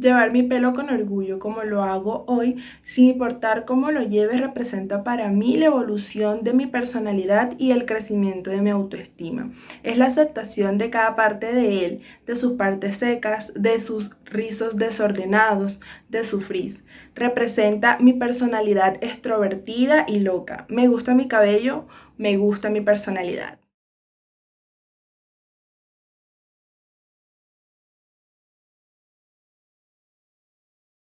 Llevar mi pelo con orgullo como lo hago hoy, sin importar cómo lo lleve, representa para mí la evolución de mi personalidad y el crecimiento de mi autoestima. Es la aceptación de cada parte de él, de sus partes secas, de sus rizos desordenados, de su frizz. Representa mi personalidad extrovertida y loca. Me gusta mi cabello, me gusta mi personalidad.